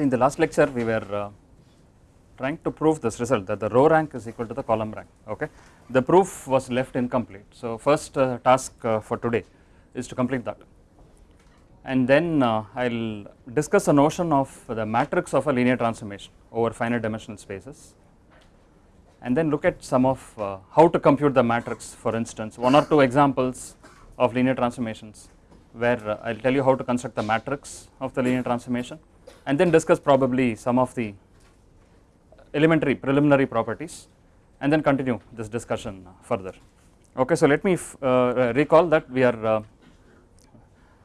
See in the last lecture we were uh, trying to prove this result that the row rank is equal to the column rank okay. The proof was left incomplete. So first uh, task uh, for today is to complete that and then uh, I will discuss a notion of the matrix of a linear transformation over finite dimensional spaces and then look at some of uh, how to compute the matrix for instance one or two examples of linear transformations where uh, I will tell you how to construct the matrix of the linear transformation and then discuss probably some of the elementary preliminary properties and then continue this discussion further. Okay, so let me uh, recall that we are uh,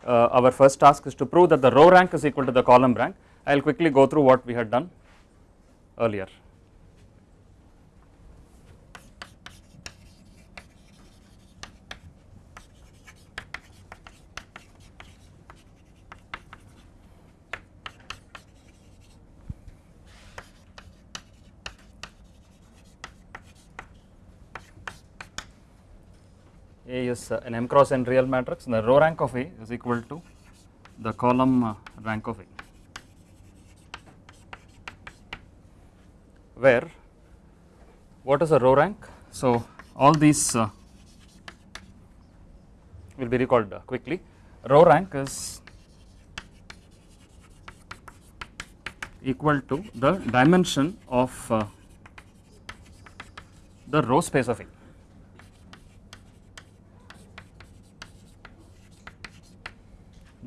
uh, our first task is to prove that the row rank is equal to the column rank. I will quickly go through what we had done earlier. Is uh, an m cross n real matrix the row rank of A is equal to the column uh, rank of A where what is a row rank? So all these uh, will be recalled quickly. Row rank is equal to the dimension of the row space of A.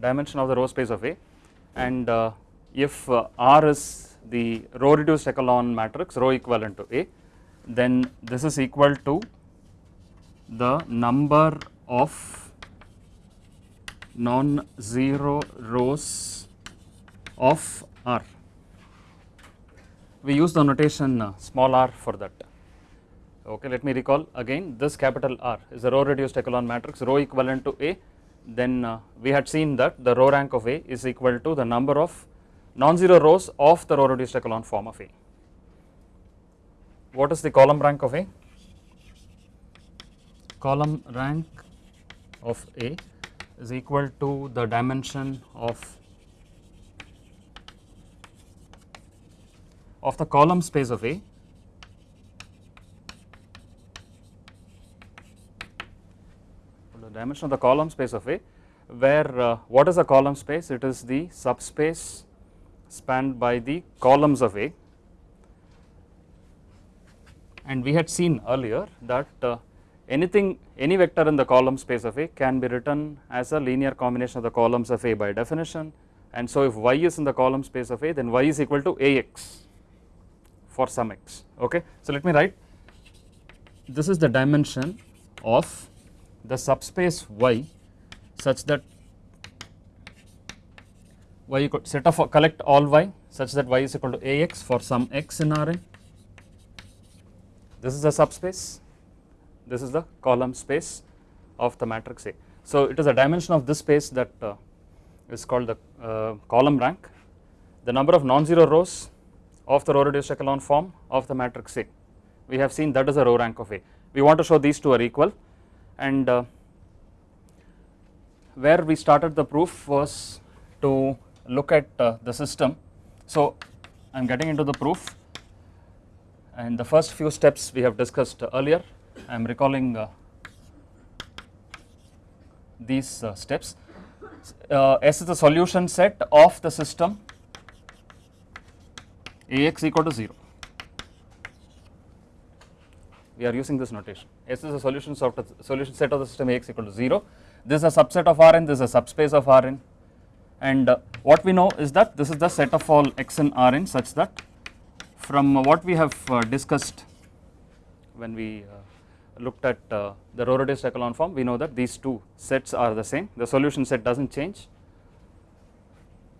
dimension of the row space of A and uh, if uh, R is the row reduced echelon matrix row equivalent to A then this is equal to the number of non-zero rows of R. We use the notation uh, small r for that. Okay, let me recall again this capital R is a row reduced echelon matrix row equivalent to A then uh, we had seen that the row rank of A is equal to the number of non-zero rows of the row reduced echelon form of A. What is the column rank of A? Column rank of A is equal to the dimension of of the column space of A dimension of the column space of A where uh, what is a column space? It is the subspace spanned by the columns of A and we had seen earlier that uh, anything any vector in the column space of A can be written as a linear combination of the columns of A by definition and so if y is in the column space of A then y is equal to Ax for some x okay. So let me write this is the dimension of the subspace y such that y equal set of collect all y such that y is equal to Ax for some x in Rn this is the subspace, this is the column space of the matrix A. So it is a dimension of this space that uh, is called the uh, column rank, the number of non-zero rows of the row reduced echelon form of the matrix A. We have seen that is a row rank of A. We want to show these two are equal and uh, where we started the proof was to look at uh, the system. So I am getting into the proof and the first few steps we have discussed earlier I am recalling uh, these uh, steps. Uh, S is the solution set of the system Ax equal to 0. We are using this notation. S is the solution, solution set of the system Ax equal to 0. This is a subset of Rn, this is a subspace of Rn and uh, what we know is that this is the set of all x in Rn such that from what we have uh, discussed when we uh, looked at uh, the row reduced echelon form we know that these two sets are the same the solution set does not change.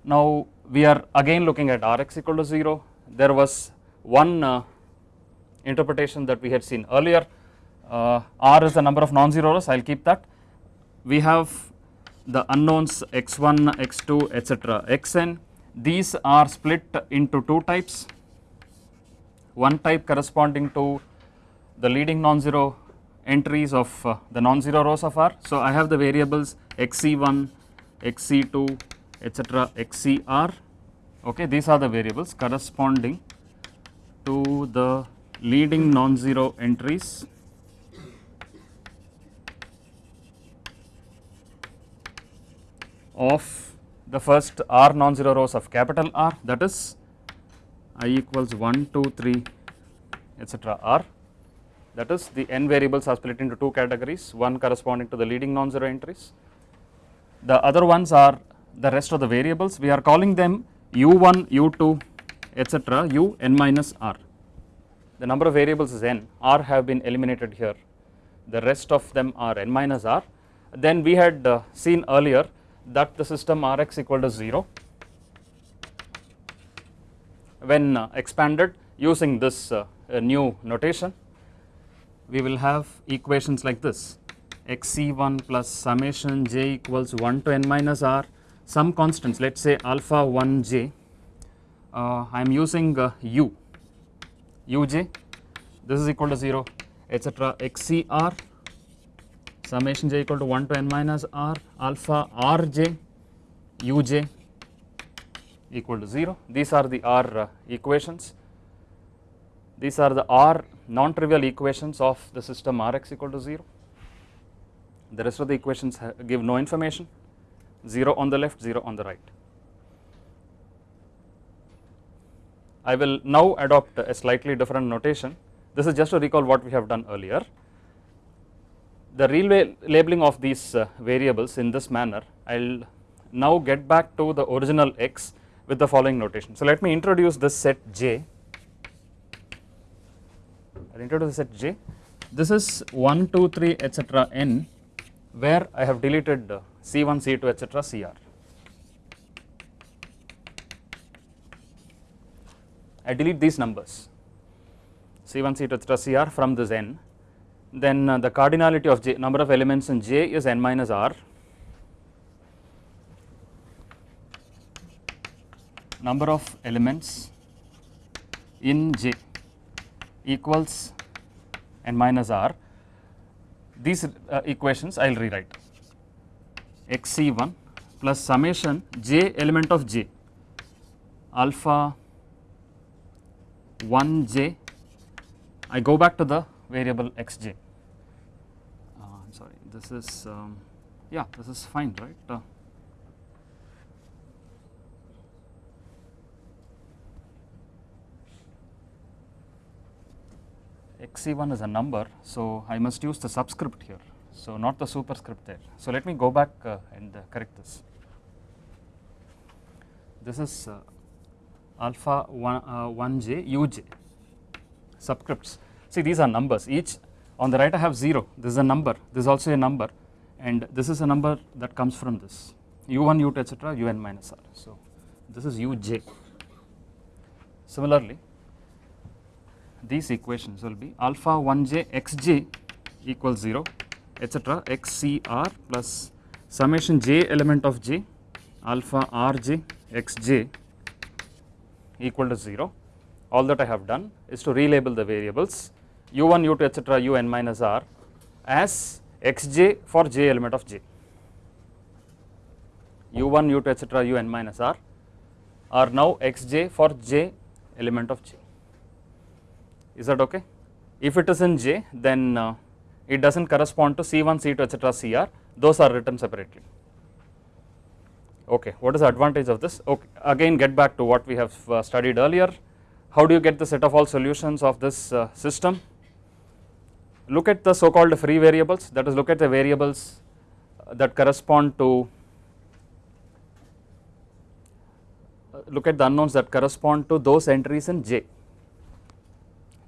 Now we are again looking at Rx equal to 0 there was one uh, interpretation that we had seen earlier. Uh, R is the number of non-zero rows I will keep that. We have the unknowns x1 x2 etc xn. These are split into two types. One type corresponding to the leading non-zero entries of uh, the non-zero rows of R. So I have the variables xc1, xc2 etc xcr okay these are the variables corresponding to the leading non-zero entries of the first r non-zero rows of capital R that is i equals 1, 2, 3 etc. R that is the n variables are split into two categories one corresponding to the leading non-zero entries. The other ones are the rest of the variables we are calling them u1, u2 etc. u n minus r. The number of variables is n, r have been eliminated here. The rest of them are n minus r. Then we had uh, seen earlier that the system Rx equal to 0 when uh, expanded using this uh, new notation. We will have equations like this. Xc1 plus summation j equals 1 to n minus r. Some constants let us say alpha 1 j. Uh, I am using uh, u uj this is equal to 0 etc xcr summation j equal to 1 to n minus r alpha rj uj equal to 0. These are the r uh, equations. These are the r non-trivial equations of the system Rx equal to 0. The rest of the equations give no information 0 on the left 0 on the right. I will now adopt a slightly different notation this is just to recall what we have done earlier the relabeling of these uh, variables in this manner I will now get back to the original x with the following notation. So, let me introduce this set j, I will introduce the set j, this is 1, 2, 3 etc. n where I have deleted uh, C1, C2 etc. Cr. I delete these numbers. C1, C2 etc. Cr from this n then uh, the cardinality of j number of elements in j is n minus r. Number of elements in j equals n minus r. These uh, equations I will rewrite xc1 plus summation j element of j. Alpha 1 j I go back to the variable xj. Uh, I'm sorry, this is um, yeah, this is fine, right? Uh, xc1 is a number, so I must use the subscript here, so not the superscript there. So let me go back uh, and uh, correct this. This is uh, alpha 1, 1j uh, uj subscripts. See these are numbers. Each on the right I have 0 this is a number. This is also a number. And this is a number that comes from this. U1 u2 etc un minus r. So this is uj. Similarly these equations will be alpha 1j xj equals 0 etc xcr plus summation j element of j alpha rj xj equal to 0 all that I have done is to relabel the variables u1 u2 etc un minus r as xj for j element of j. u1 u2 etc un minus r are now xj for j element of j. Is that okay? If it is in j then uh, it does not correspond to c1 c2 etc cr those are written separately okay what is the advantage of this okay again get back to what we have uh, studied earlier how do you get the set of all solutions of this uh, system look at the so called free variables that is look at the variables that correspond to look at the unknowns that correspond to those entries in J.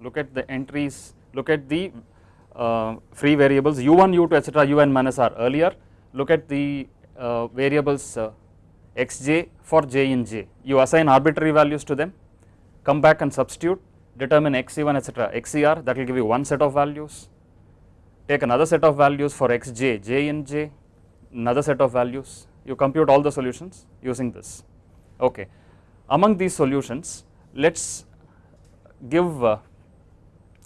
Look at the entries, look at the uh, free variables u1, u2 etc. un minus r earlier, look at the uh, variables uh, xj for j in j, you assign arbitrary values to them, come back and substitute determine xc1 etc xcr that will give you one set of values, take another set of values for xj, j in j, another set of values, you compute all the solutions using this. Okay. Among these solutions, let us give uh,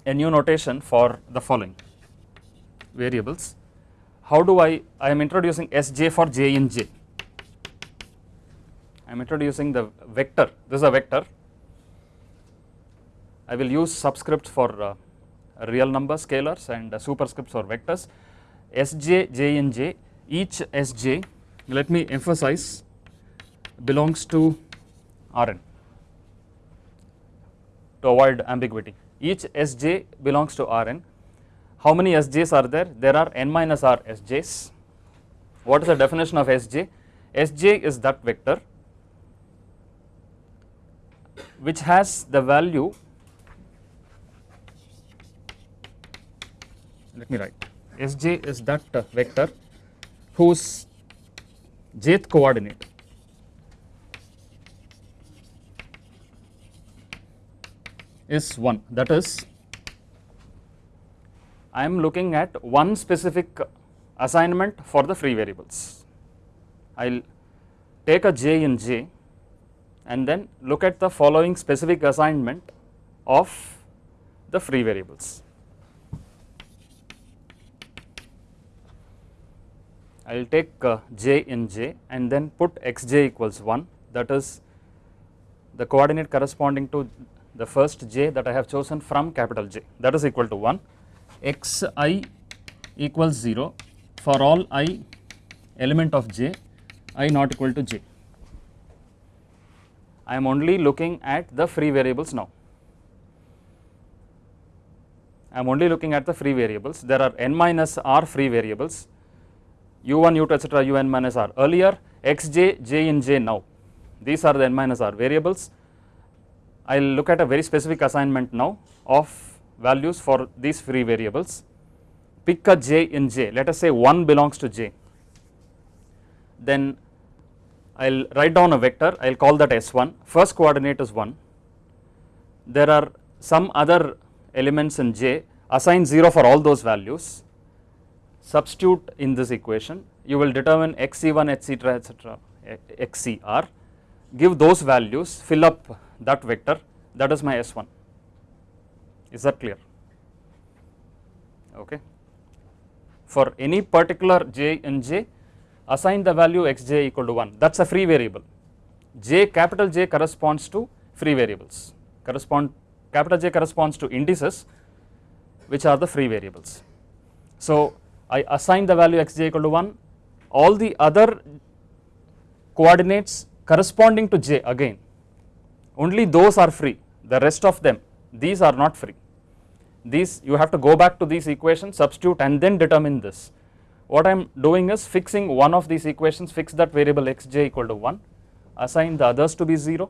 a new notation for the following variables. How do I, I am introducing Sj for j in j. I am introducing the vector, this is a vector. I will use subscripts for uh, real number scalars and uh, superscripts for vectors. Sj, j and j, each Sj, let me emphasize, belongs to Rn to avoid ambiguity. Each Sj belongs to Rn. How many Sjs are there? There are n minus r Sjs. What is the definition of Sj? Sj is that vector which has the value let me write Sj is that uh, vector whose jth coordinate is 1 that is I am looking at one specific assignment for the free variables. I will take a j in j and then look at the following specific assignment of the free variables. I will take uh, j in j and then put xj equals 1 that is the coordinate corresponding to the first j that I have chosen from capital J that is equal to 1 xi equals 0 for all i element of j i not equal to j. I am only looking at the free variables now. I am only looking at the free variables. There are n minus r free variables u1, u2, etc., un minus r. Earlier xj, j in j now. These are the n minus r variables. I will look at a very specific assignment now of values for these free variables. Pick a j in j, let us say 1 belongs to j. Then I will write down a vector, I will call that S1, first coordinate is 1. There are some other elements in j, assign 0 for all those values, substitute in this equation, you will determine xc1, etc., etc., xcr, give those values, fill up that vector, that is my S1. Is that clear? Okay. For any particular j in j, assign the value xj equal to 1 that is a free variable. j capital J corresponds to free variables. Correspond capital J corresponds to indices which are the free variables. So, I assign the value xj equal to 1 all the other coordinates corresponding to j again. Only those are free. The rest of them these are not free. These you have to go back to these equations substitute and then determine this what I am doing is fixing one of these equations fix that variable xj equal to 1 assign the others to be 0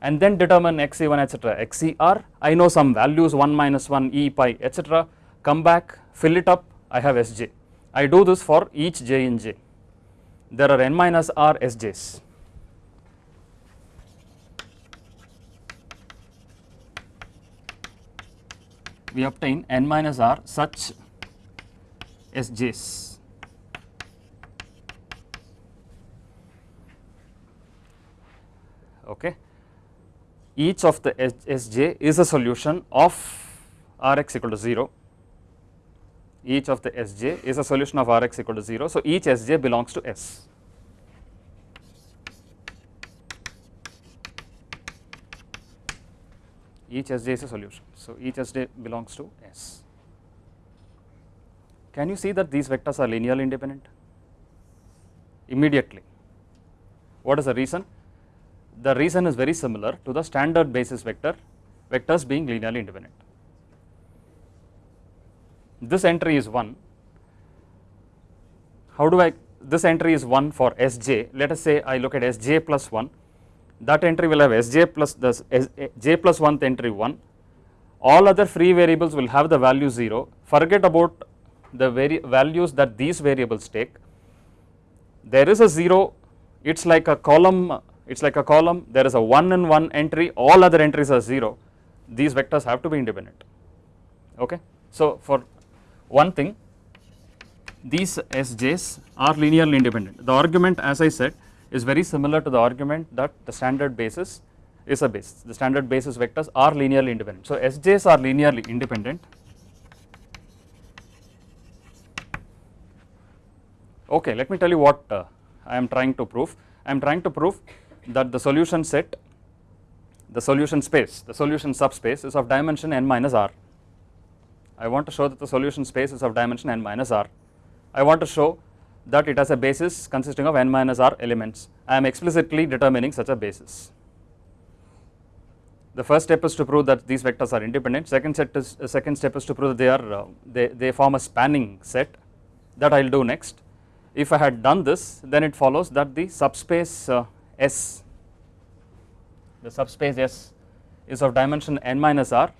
and then determine xc1 etc xcr I know some values 1 minus 1 e pi etc come back fill it up I have sj I do this for each j in j. There are n minus r sjs we obtain n minus r such sjs okay. Each of the Sj is a solution of Rx equal to 0, each of the Sj is a solution of Rx equal to 0. So, each Sj belongs to S. Each Sj is a solution. So, each Sj belongs to S. Can you see that these vectors are linearly independent? Immediately. What is the reason? the reason is very similar to the standard basis vector, vectors being linearly independent. This entry is 1. How do I, this entry is 1 for Sj, let us say I look at Sj plus 1, that entry will have Sj plus the j plus 1th entry 1, all other free variables will have the value 0, forget about the very values that these variables take, there is a 0, it is like a column it is like a column, there is a 1 in 1 entry, all other entries are 0, these vectors have to be independent. Okay. So, for one thing, these Sj's are linearly independent. The argument as I said is very similar to the argument that the standard basis is a base, the standard basis vectors are linearly independent. So, Sj's are linearly independent. Okay, let me tell you what uh, I am trying to prove. I am trying to prove that the solution set, the solution space, the solution subspace is of dimension n minus r. I want to show that the solution space is of dimension n minus r. I want to show that it has a basis consisting of n minus r elements. I am explicitly determining such a basis. The first step is to prove that these vectors are independent. Second set is uh, second step is to prove that they are uh, they, they form a spanning set. That I will do next. If I had done this, then it follows that the subspace uh, S, the subspace S is of dimension n minus r.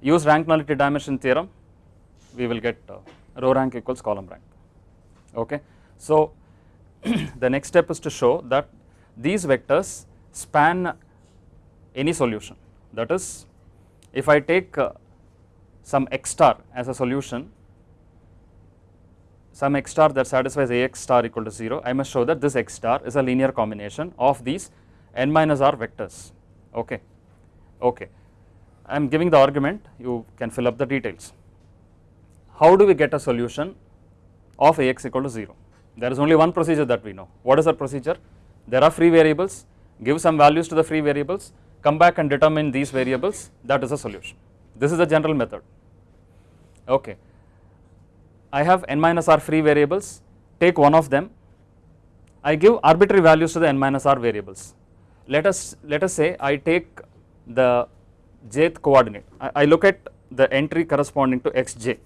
Use rank nullity dimension theorem, we will get uh, row rank equals column rank. Okay. So, the next step is to show that these vectors span any solution that is if I take uh, some x star as a solution some x star that satisfies ax star equal to 0 I must show that this x star is a linear combination of these n minus r vectors. Okay. Okay. I am giving the argument. You can fill up the details. How do we get a solution of ax equal to 0 there is only one procedure that we know. What is that procedure? There are free variables. Give some values to the free variables. Come back and determine these variables. That is a solution. This is the general method. Okay I have n minus r free variables, take one of them, I give arbitrary values to the n minus r variables. Let us, let us say I take the jth coordinate, I, I look at the entry corresponding to xj,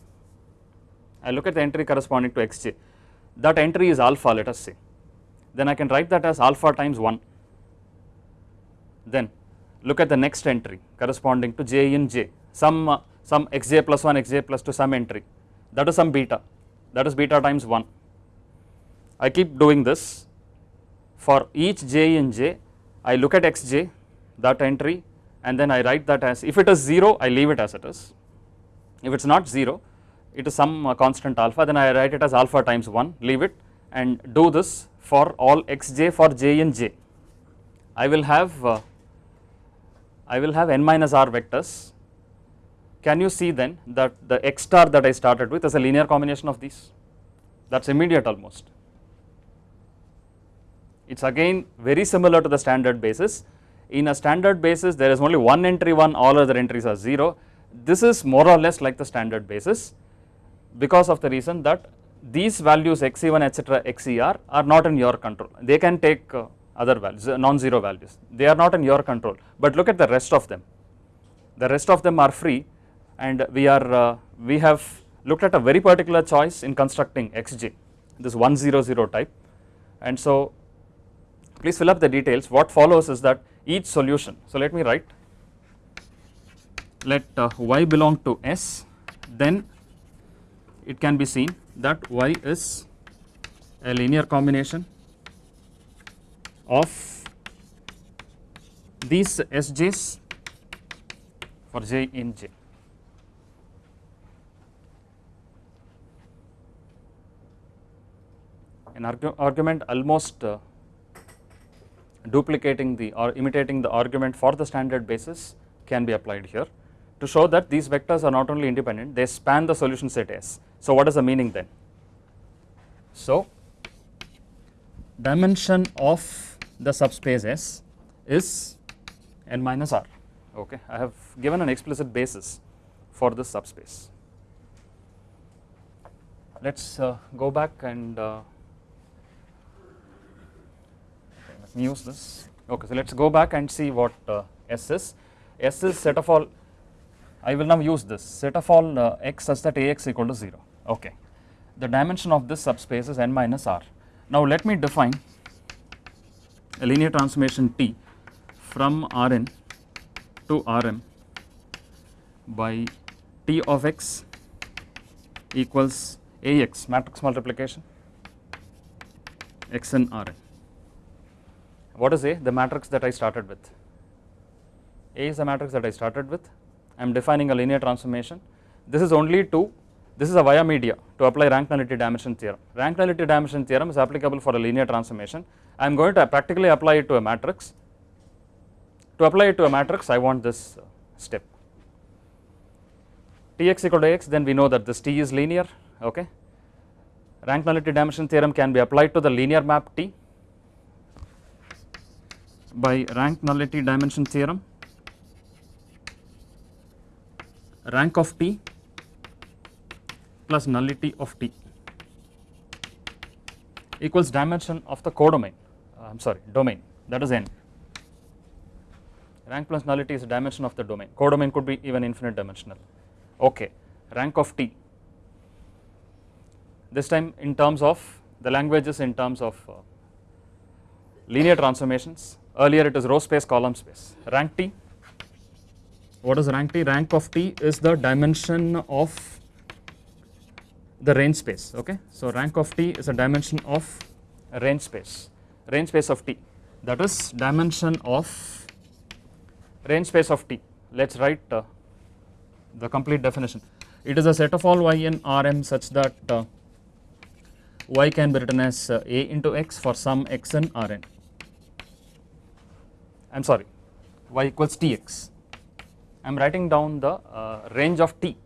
I look at the entry corresponding to xj, that entry is alpha let us say, then I can write that as alpha times 1, then look at the next entry corresponding to j in j, some, uh, some xj plus 1, xj plus 2 some entry, that is some beta. That is beta times 1. I keep doing this. For each j in j I look at xj that entry and then I write that as if it is 0 I leave it as it is. If it is not 0 it is some uh, constant alpha then I write it as alpha times 1 leave it and do this for all xj for j in j. I will have uh, I will have n minus r vectors can you see then that the x star that I started with is a linear combination of these? That is immediate almost. It is again very similar to the standard basis. In a standard basis there is only one entry 1 all other entries are 0. This is more or less like the standard basis because of the reason that these values xc1 etc xcr are not in your control. They can take uh, other values non-zero values. They are not in your control but look at the rest of them. The rest of them are free and we are uh, we have looked at a very particular choice in constructing xj this 100 type. And so please fill up the details. What follows is that each solution so let me write let uh, y belong to s then it can be seen that y is a linear combination of these sj's for j in j an argu argument almost uh, duplicating the or imitating the argument for the standard basis can be applied here to show that these vectors are not only independent they span the solution set S. So, what is the meaning then? So, dimension of the subspace S is n minus r okay I have given an explicit basis for this subspace. Let us uh, go back and uh, use this. Okay, so let us go back and see what uh, S is. S is set of all, I will now use this set of all uh, x such that Ax equal to 0. Okay, the dimension of this subspace is n minus r. Now let me define a linear transformation T from Rn to Rm by T of x equals Ax matrix multiplication x in Rn. What is A? The matrix that I started with. A is the matrix that I started with. I am defining a linear transformation. This is only to, this is a via media to apply rank nullity dimension theorem. Rank nullity dimension theorem is applicable for a linear transformation. I am going to practically apply it to a matrix. To apply it to a matrix, I want this step. Tx equal to x, then we know that this T is linear, okay. Rank nullity dimension theorem can be applied to the linear map T by rank nullity dimension theorem. Rank of T plus nullity of T equals dimension of the codomain. Uh, I am sorry domain. That is n. Rank plus nullity is a dimension of the domain. Codomain could be even infinite dimensional. Okay rank of T. This time in terms of the languages in terms of uh, linear transformations earlier it is row space column space rank T what is rank T? Rank of T is the dimension of the range space, okay. So, rank of T is a dimension of range space, range space of T that is dimension of range space of T. Let us write uh, the complete definition. It is a set of all y in Rm such that uh, y can be written as uh, a into x for some x in Rn. I am sorry, y equals Tx I am writing down the uh, range of t.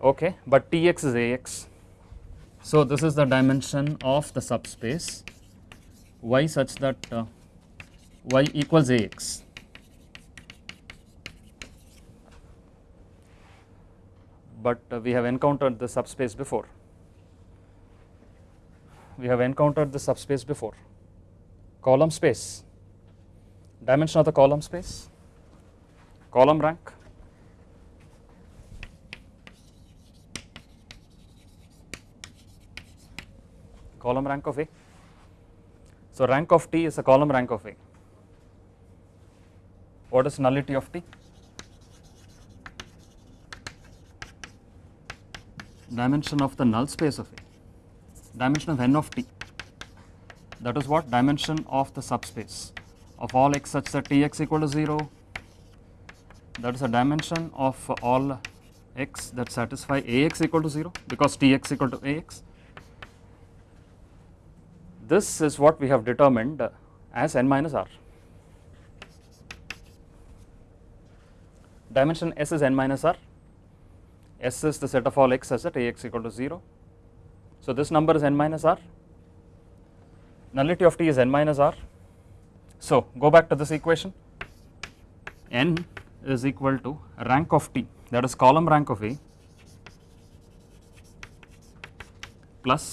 Okay but tx is ax so this is the dimension of the subspace. Y such that uh, y equals ax but uh, we have encountered the subspace before. We have encountered the subspace before. Column space dimension of the column space column rank column rank of A. So, rank of T is a column rank of A. What is nullity of T? Dimension of the null space of A, dimension of n of T. That is what dimension of the subspace of all x such that Tx equal to 0, that is a dimension of all x that satisfy Ax equal to 0 because Tx equal to Ax. This is what we have determined as n minus r. Dimension S is n minus r, S is the set of all x such that Ax equal to 0. So, this number is n minus r, nullity of t is n minus r. So, go back to this equation. N is equal to rank of T that is column rank of A plus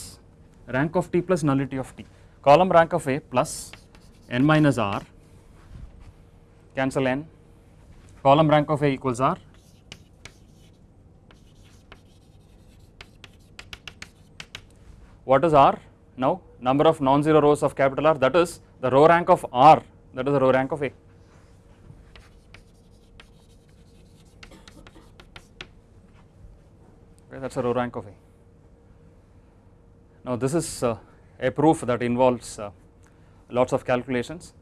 rank of T plus nullity of T. Column rank of A plus n minus R. Cancel n. Column rank of A equals R. What is R? Now number of non-zero rows of capital R that is the row rank of R that is the row rank of A okay, that is a row rank of A. Now, this is uh, a proof that involves uh, lots of calculations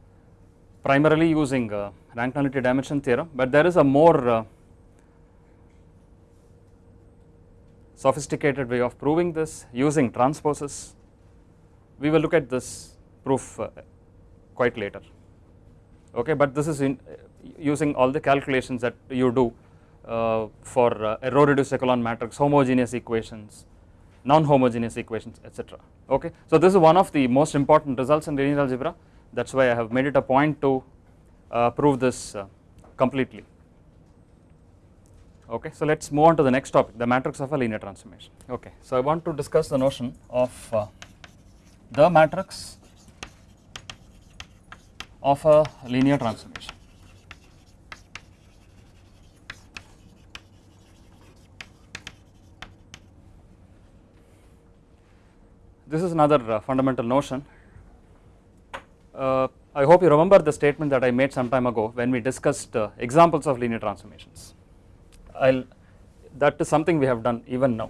primarily using uh, rank nullity dimension theorem, but there is a more uh, sophisticated way of proving this using transposes. We will look at this proof uh, quite later, okay, but this is in, using all the calculations that you do uh, for uh, a row reduced echelon matrix, homogeneous equations, non-homogeneous equations, etc. Okay, so this is one of the most important results in linear algebra. That's why I have made it a point to uh, prove this uh, completely. Okay, so let's move on to the next topic, the matrix of a linear transformation. Okay, so I want to discuss the notion of uh, the matrix of a linear transformation. This is another uh, fundamental notion. Uh, I hope you remember the statement that I made some time ago when we discussed uh, examples of linear transformations. I'll that is something we have done even now.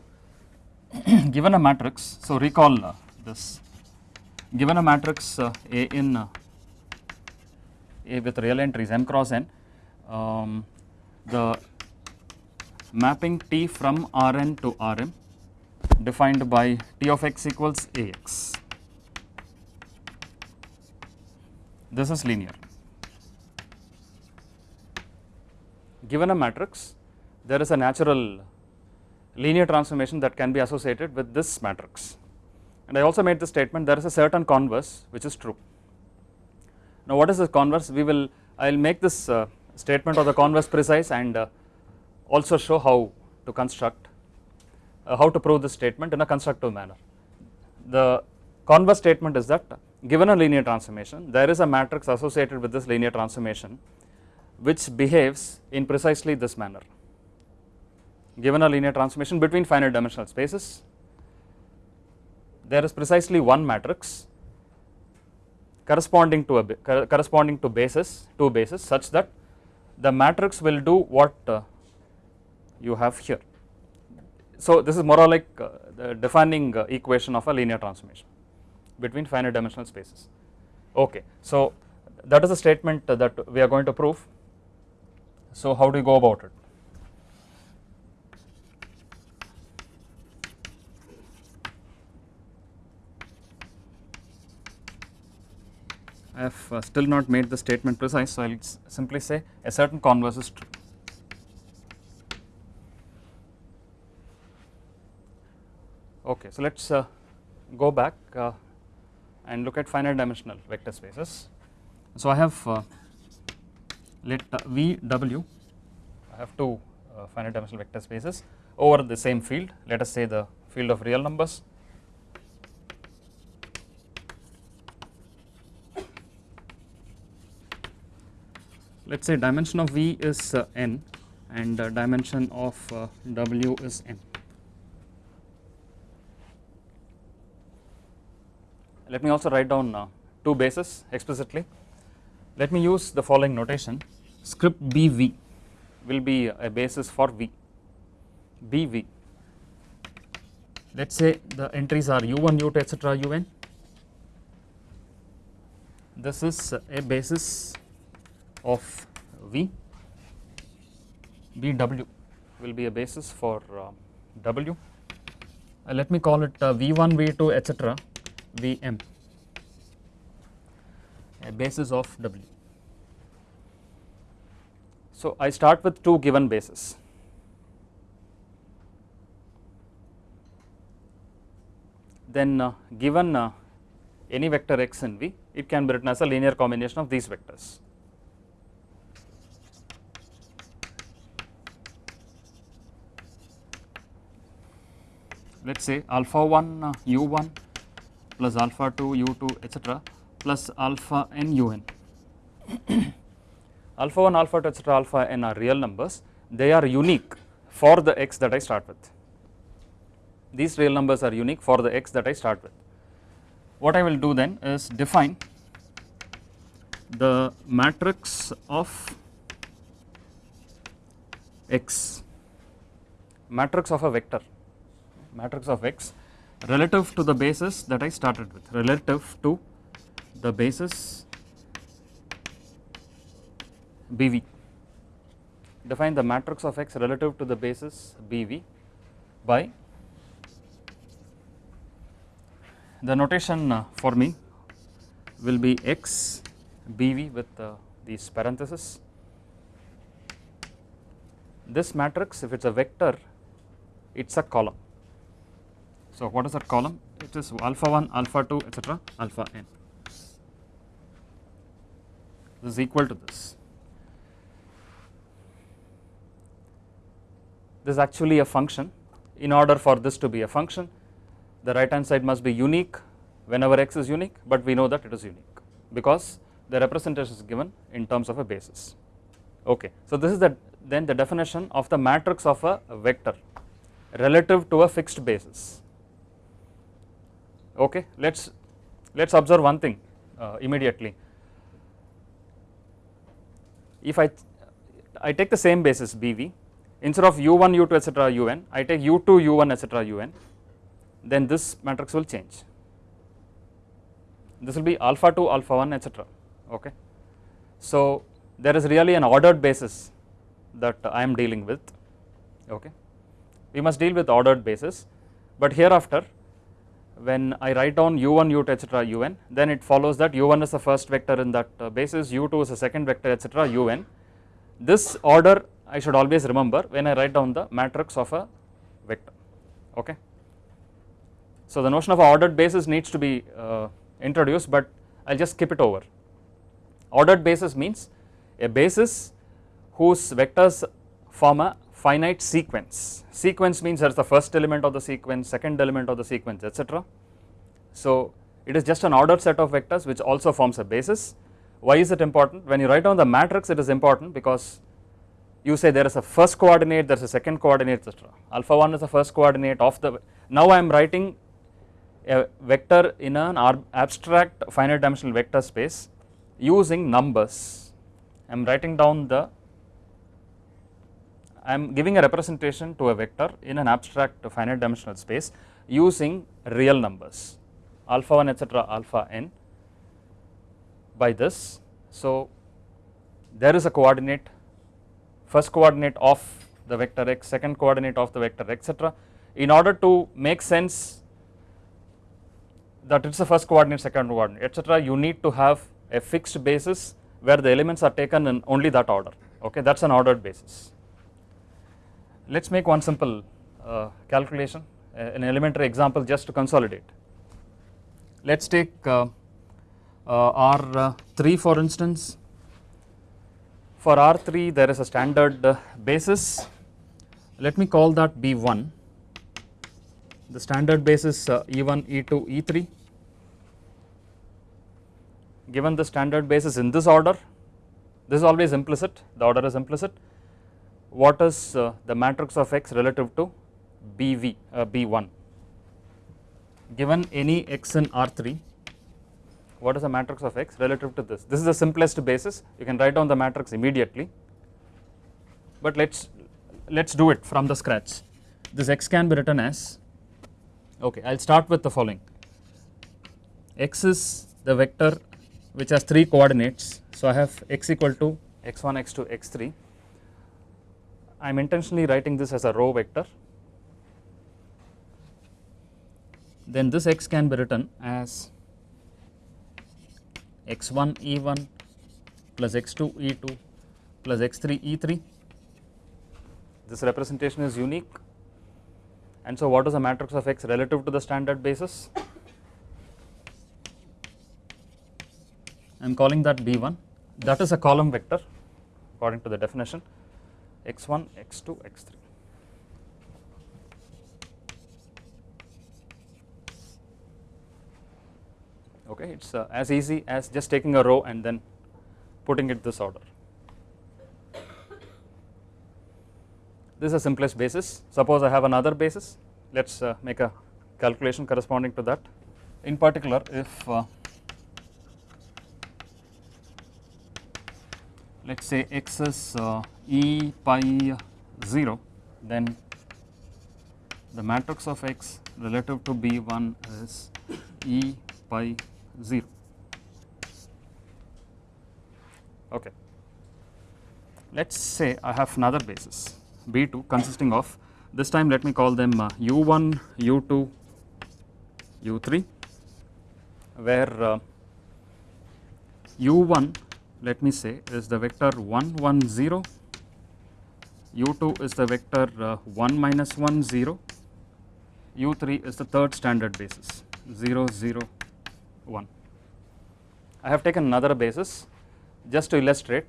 given a matrix, so recall uh, this. Given a matrix uh, A in uh, with real entries m cross n, um, the mapping T from Rn to Rm defined by T of x equals Ax. This is linear. Given a matrix, there is a natural linear transformation that can be associated with this matrix. And I also made the statement there is a certain converse which is true. Now what is the converse? We will, I will make this uh, statement of the converse precise and uh, also show how to construct, uh, how to prove this statement in a constructive manner. The converse statement is that given a linear transformation, there is a matrix associated with this linear transformation which behaves in precisely this manner. Given a linear transformation between finite dimensional spaces, there is precisely one matrix corresponding to a corresponding to basis, two bases such that the matrix will do what uh, you have here. So this is more or like uh, the defining uh, equation of a linear transformation between finite dimensional spaces. Okay, so that is a statement that we are going to prove. So how do you go about it? I have uh, still not made the statement precise, so I will simply say a certain converse is true. Okay, so let us uh, go back uh, and look at finite dimensional vector spaces. So I have uh, let uh, V W, I have two uh, finite dimensional vector spaces over the same field, let us say the field of real numbers let us say dimension of V is uh, n and uh, dimension of uh, W is n. Let me also write down uh, two bases explicitly. Let me use the following notation script BV will be a basis for V, BV. Let us say the entries are U1, U2 etc. UN. This is a basis of V, BW will be a basis for uh, W. Uh, let me call it uh, V1, V2 etc. Vm, a basis of W. So I start with two given bases. Then uh, given uh, any vector x in V, it can be written as a linear combination of these vectors. Let us say alpha 1 uh, u1 plus alpha 2 u2 etc plus alpha n un. alpha 1 alpha 2 etc alpha n are real numbers they are unique for the x that I start with. These real numbers are unique for the x that I start with. What I will do then is define the matrix of x matrix of a vector matrix of x relative to the basis that I started with relative to the basis BV. Define the matrix of x relative to the basis BV by the notation uh, for me will be x BV with uh, these parentheses. This matrix if it is a vector it is a column so, what is that column? It is alpha 1, alpha 2, etc., alpha n. This is equal to this. This is actually a function. In order for this to be a function, the right hand side must be unique whenever x is unique, but we know that it is unique because the representation is given in terms of a basis. Okay. So, this is the then the definition of the matrix of a vector relative to a fixed basis okay let's let's observe one thing uh, immediately. If i i take the same basis bv instead of u1 u2 etc un i take u2 u1 etc un then this matrix will change. This will be alpha 2 alpha 1 etc okay. So there is really an ordered basis that i am dealing with okay. We must deal with ordered basis but hereafter when I write down u1 u2 etc un then it follows that u1 is the first vector in that uh, basis u2 is the second vector etc un this order I should always remember when I write down the matrix of a vector okay. So the notion of ordered basis needs to be uh, introduced but I will just skip it over Ordered basis means a basis whose vectors form a finite sequence. Sequence means there is the first element of the sequence, second element of the sequence etc. So it is just an ordered set of vectors which also forms a basis. Why is it important? When you write down the matrix it is important because you say there is a first coordinate, there is a second coordinate etc. Alpha 1 is the first coordinate of the, now I am writing a vector in an abstract finite dimensional vector space using numbers. I am writing down the, I am giving a representation to a vector in an abstract finite dimensional space using real numbers alpha 1 etc alpha n by this. So there is a coordinate first coordinate of the vector x, second coordinate of the vector etc. In order to make sense that it is the first coordinate, second coordinate etc. you need to have a fixed basis where the elements are taken in only that order okay that is an ordered basis. Let us make one simple uh, calculation uh, an elementary example just to consolidate. Let us take uh, uh R3 uh, for instance. For R3 there is a standard basis. Let me call that B1 the standard basis uh, E1 E2 E3 given the standard basis in this order this is always implicit the order is implicit what is uh, the matrix of x relative to BV uh, B1 given any x in R3 what is the matrix of x relative to this? This is the simplest basis. You can write down the matrix immediately. But let's let's do it from the scratch. This x can be written as okay i'll start with the following. X is the vector which has three coordinates. So i have x equal to x1 x2 x3 i'm intentionally writing this as a row vector then this x can be written as x1 e1 plus x2 e2 plus x3 e3. This representation is unique and so what is the matrix of x relative to the standard basis? I am calling that b1 that is a column vector according to the definition x1 x2 x3. okay it is uh, as easy as just taking a row and then putting it this order. This is the simplest basis suppose I have another basis let us uh, make a calculation corresponding to that in particular if uh, let us say x is uh, e pi 0 then the matrix of x relative to b1 is e pi 0 okay. Let us say I have another basis B2 consisting of this time let me call them uh, U1, U2, U3 where uh, U1 let me say is the vector 1 1 0 U2 is the vector uh, 1 minus 1 0 U3 is the third standard basis 0 0 1. I have taken another basis just to illustrate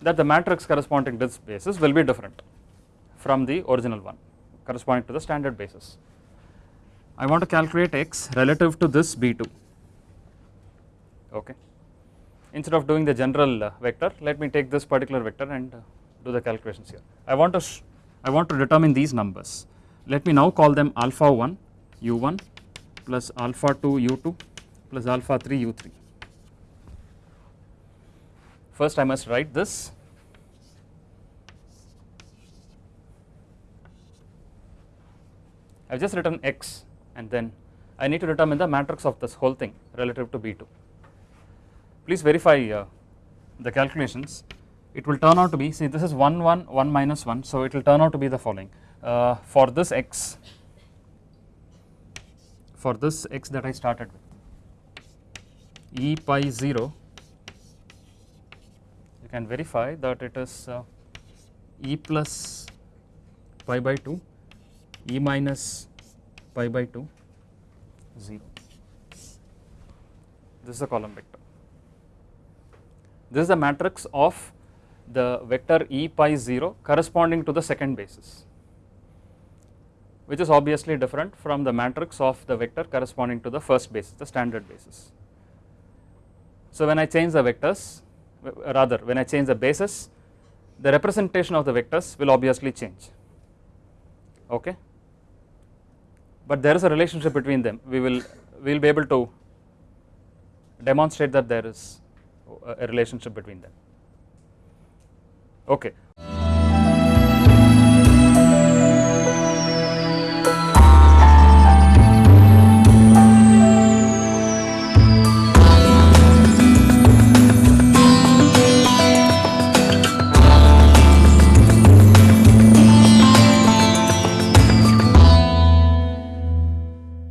that the matrix corresponding to this basis will be different from the original one corresponding to the standard basis. I want to calculate x relative to this B2 okay. Instead of doing the general uh, vector let me take this particular vector and uh, do the calculations here. I want to I want to determine these numbers let me now call them alpha 1 u1 plus alpha 2 u2 plus alpha 3 u3. First I must write this I have just written x and then I need to determine the matrix of this whole thing relative to B2. Please verify uh, the calculations. It will turn out to be see this is 1 1 1 minus 1 so it will turn out to be the following. Uh, for this x for this x that I started with e pi 0 you can verify that it is uh, e plus pi by 2 e minus pi by 2 0 this is a column vector this is the matrix of the vector e pi 0 corresponding to the second basis which is obviously different from the matrix of the vector corresponding to the first basis the standard basis. So when I change the vectors rather when I change the basis the representation of the vectors will obviously change. Okay? But there is a relationship between them. We will we will be able to demonstrate that there is a relationship between them. Okay